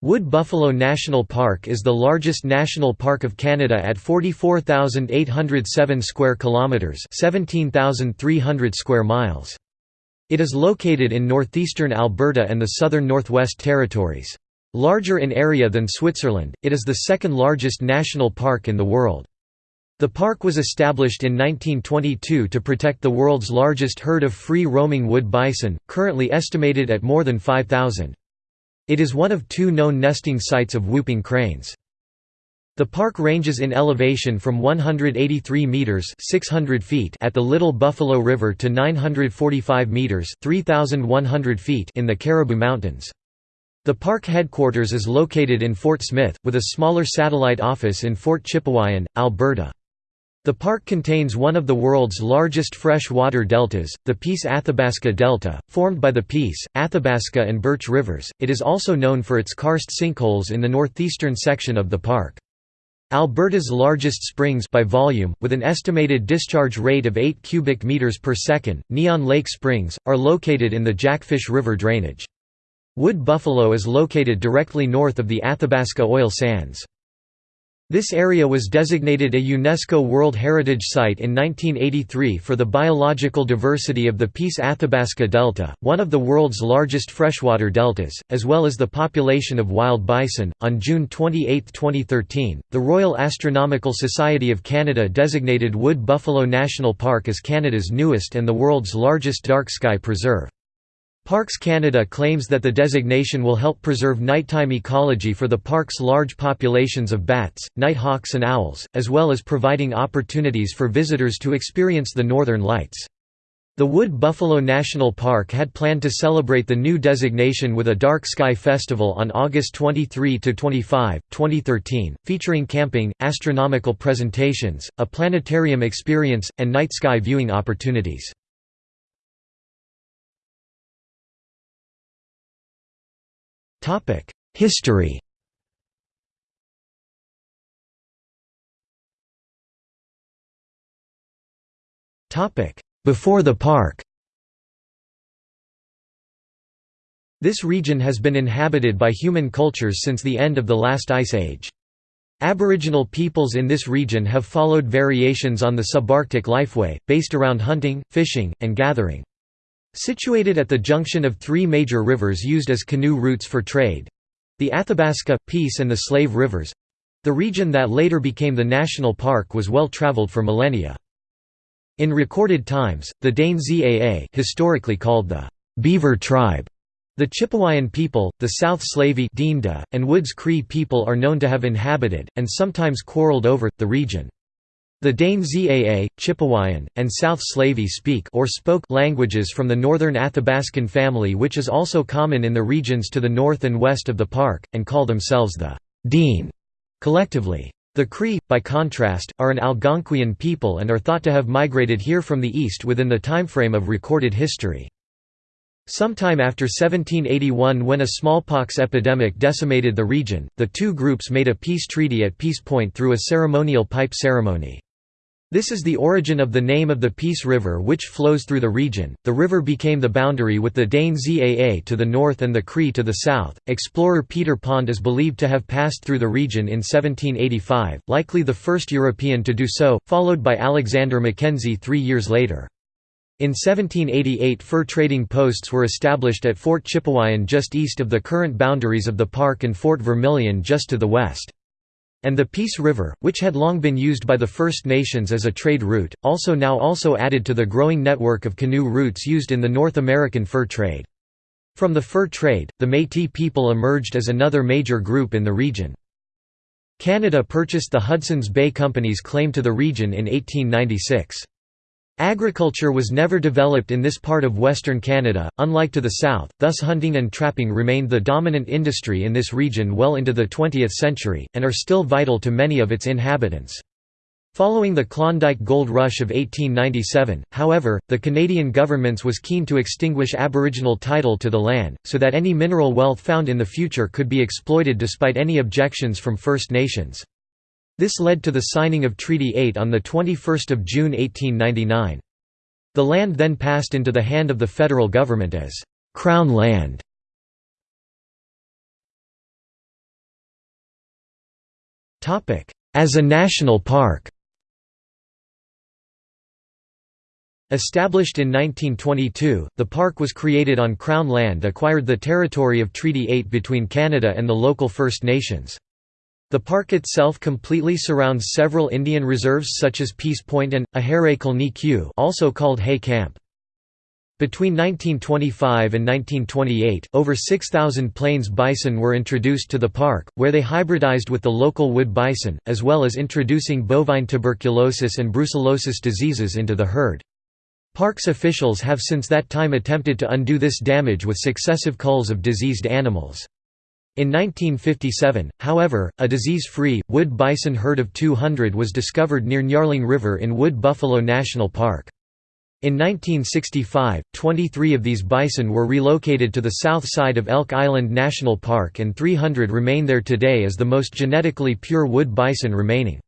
Wood Buffalo National Park is the largest national park of Canada at 44,807 square kilometers, 17,300 square miles. It is located in northeastern Alberta and the southern Northwest Territories. Larger in area than Switzerland, it is the second largest national park in the world. The park was established in 1922 to protect the world's largest herd of free-roaming wood bison, currently estimated at more than 5,000. It is one of two known nesting sites of whooping cranes. The park ranges in elevation from 183 meters (600 feet) at the Little Buffalo River to 945 meters (3100 feet) in the Caribou Mountains. The park headquarters is located in Fort Smith, with a smaller satellite office in Fort Chipewyan, Alberta. The park contains one of the world's largest fresh-water deltas, the Peace Athabasca Delta, formed by the Peace, Athabasca and Birch rivers. It is also known for its karst sinkholes in the northeastern section of the park. Alberta's largest springs by volume, with an estimated discharge rate of 8 cubic meters per second, Neon Lake Springs, are located in the Jackfish River drainage. Wood Buffalo is located directly north of the Athabasca oil sands. This area was designated a UNESCO World Heritage Site in 1983 for the biological diversity of the Peace Athabasca Delta, one of the world's largest freshwater deltas, as well as the population of wild bison. On June 28, 2013, the Royal Astronomical Society of Canada designated Wood Buffalo National Park as Canada's newest and the world's largest dark sky preserve. Parks Canada claims that the designation will help preserve nighttime ecology for the park's large populations of bats, nighthawks and owls, as well as providing opportunities for visitors to experience the northern lights. The Wood Buffalo National Park had planned to celebrate the new designation with a Dark Sky Festival on August 23–25, 2013, featuring camping, astronomical presentations, a planetarium experience, and night sky viewing opportunities. History Topic: Before the park This region has been inhabited by human cultures since the end of the last ice age. Aboriginal peoples in this region have followed variations on the subarctic lifeway, based around hunting, fishing, and gathering. Situated at the junction of three major rivers used as canoe routes for trade—the Athabasca, Peace and the Slave Rivers—the region that later became the national park was well traveled for millennia. In recorded times, the Dane Zaa historically called the Beaver Tribe, the Chipewyan people, the South Slavey and Woods Cree people are known to have inhabited, and sometimes quarreled over, the region. The Dane Zaa, Chipewyan, and South Slavey speak or spoke languages from the northern Athabascan family which is also common in the regions to the north and west of the park, and call themselves the Dene collectively. The Cree, by contrast, are an Algonquian people and are thought to have migrated here from the east within the timeframe of recorded history. Sometime after 1781 when a smallpox epidemic decimated the region, the two groups made a peace treaty at Peace Point through a ceremonial pipe ceremony. This is the origin of the name of the Peace River which flows through the region. The river became the boundary with the Dane Zaa to the north and the Cree to the south. Explorer Peter Pond is believed to have passed through the region in 1785, likely the first European to do so, followed by Alexander Mackenzie three years later. In 1788 fur trading posts were established at Fort Chipewyan just east of the current boundaries of the park and Fort Vermilion just to the west and the Peace River, which had long been used by the First Nations as a trade route, also now also added to the growing network of canoe routes used in the North American fur trade. From the fur trade, the Métis people emerged as another major group in the region. Canada purchased the Hudson's Bay Company's claim to the region in 1896. Agriculture was never developed in this part of Western Canada, unlike to the south, thus hunting and trapping remained the dominant industry in this region well into the 20th century, and are still vital to many of its inhabitants. Following the Klondike Gold Rush of 1897, however, the Canadian governments was keen to extinguish Aboriginal title to the land, so that any mineral wealth found in the future could be exploited despite any objections from First Nations. This led to the signing of Treaty 8 on 21 June 1899. The land then passed into the hand of the federal government as «Crown land». As a national park Established in 1922, the park was created on Crown land acquired the territory of Treaty 8 between Canada and the local First Nations. The park itself completely surrounds several Indian reserves such as Peace Point and, Ahare also called Hay Camp. Between 1925 and 1928, over 6,000 plains bison were introduced to the park, where they hybridized with the local wood bison, as well as introducing bovine tuberculosis and brucellosis diseases into the herd. Parks officials have since that time attempted to undo this damage with successive culls of diseased animals. In 1957, however, a disease-free, wood bison herd of 200 was discovered near Nyarling River in Wood Buffalo National Park. In 1965, 23 of these bison were relocated to the south side of Elk Island National Park and 300 remain there today as the most genetically pure wood bison remaining.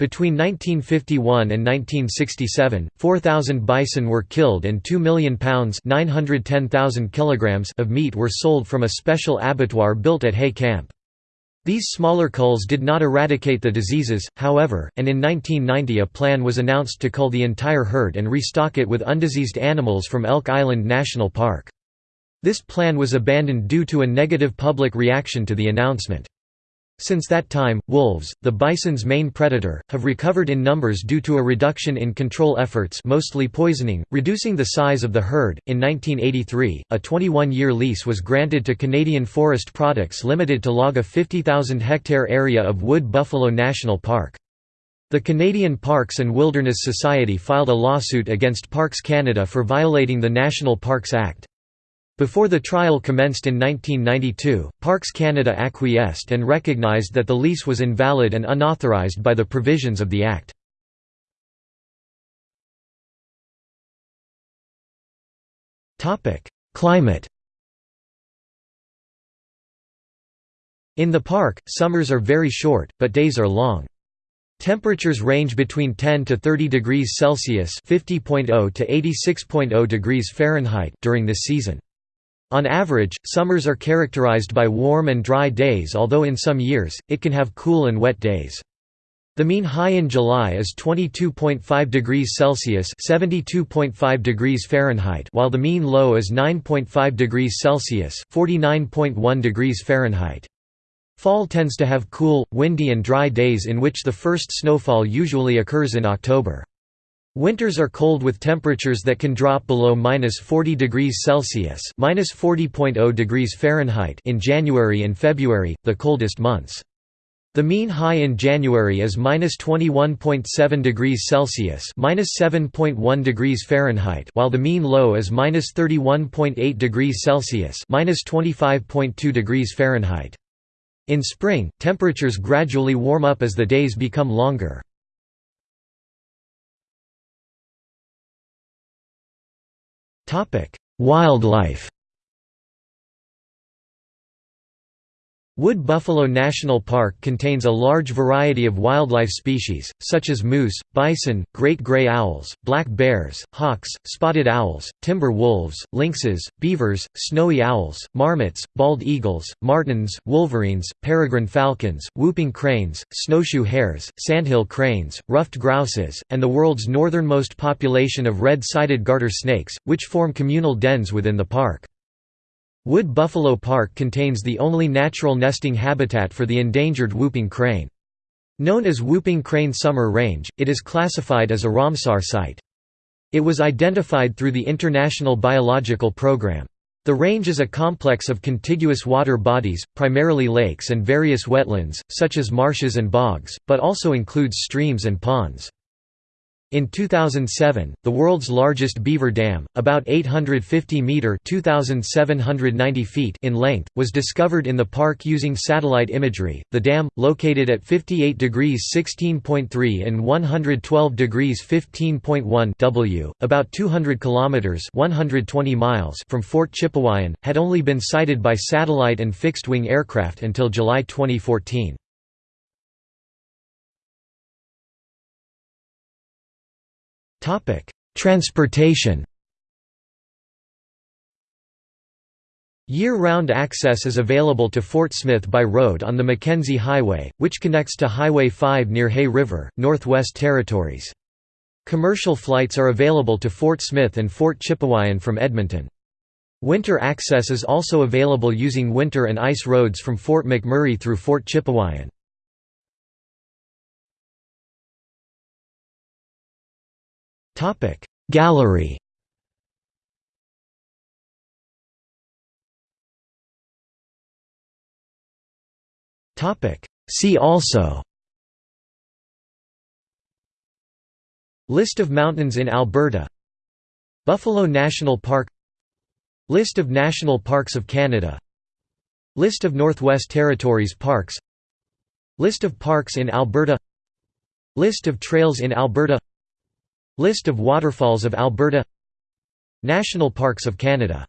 Between 1951 and 1967, 4,000 bison were killed and 2 million pounds kilograms of meat were sold from a special abattoir built at Hay Camp. These smaller culls did not eradicate the diseases, however, and in 1990 a plan was announced to cull the entire herd and restock it with undiseased animals from Elk Island National Park. This plan was abandoned due to a negative public reaction to the announcement. Since that time, wolves, the bison's main predator, have recovered in numbers due to a reduction in control efforts mostly poisoning, reducing the size of the herd. In 1983, a 21-year lease was granted to Canadian Forest Products Limited to log a 50,000-hectare area of Wood Buffalo National Park. The Canadian Parks and Wilderness Society filed a lawsuit against Parks Canada for violating the National Parks Act. Before the trial commenced in 1992, Parks Canada acquiesced and recognized that the lease was invalid and unauthorized by the provisions of the Act. Climate In the park, summers are very short, but days are long. Temperatures range between 10 to 30 degrees Celsius (50.0 to 86.0 degrees Fahrenheit) during this season. On average, summers are characterized by warm and dry days although in some years, it can have cool and wet days. The mean high in July is 22.5 degrees Celsius (72.5 degrees Fahrenheit), while the mean low is 9.5 degrees Celsius (49.1 degrees Fahrenheit). Fall tends to have cool, windy and dry days in which the first snowfall usually occurs in October. Winters are cold with temperatures that can drop below minus 40 degrees Celsius minus 40.0 degrees Fahrenheit in January and February, the coldest months. The mean high in January is minus 21.7 degrees Celsius minus 7.1 degrees Fahrenheit while the mean low is minus 31.8 degrees Celsius minus 25.2 degrees Fahrenheit. In spring, temperatures gradually warm up as the days become longer. Wildlife Wood Buffalo National Park contains a large variety of wildlife species, such as moose, bison, great gray owls, black bears, hawks, spotted owls, timber wolves, lynxes, beavers, snowy owls, marmots, bald eagles, martens, wolverines, peregrine falcons, whooping cranes, snowshoe hares, sandhill cranes, ruffed grouses, and the world's northernmost population of red-sided garter snakes, which form communal dens within the park. Wood Buffalo Park contains the only natural nesting habitat for the endangered whooping crane. Known as Whooping Crane Summer Range, it is classified as a Ramsar site. It was identified through the International Biological Program. The range is a complex of contiguous water bodies, primarily lakes and various wetlands, such as marshes and bogs, but also includes streams and ponds. In 2007, the world's largest beaver dam, about 850 meter (2790 feet) in length, was discovered in the park using satellite imagery. The dam, located at 58 degrees 16.3 and 112 degrees 15.1 W, about 200 kilometers (120 miles) from Fort Chipewyan, had only been sighted by satellite and fixed-wing aircraft until July 2014. Transportation Year-round access is available to Fort Smith by road on the Mackenzie Highway, which connects to Highway 5 near Hay River, Northwest Territories. Commercial flights are available to Fort Smith and Fort Chipewyan from Edmonton. Winter access is also available using winter and ice roads from Fort McMurray through Fort Chipewyan. Gallery. See also. List of mountains in Alberta. Buffalo National Park. List of national parks of Canada. List of Northwest Territories parks. List of parks in Alberta. List of trails in Alberta List of waterfalls of Alberta. National Parks of Canada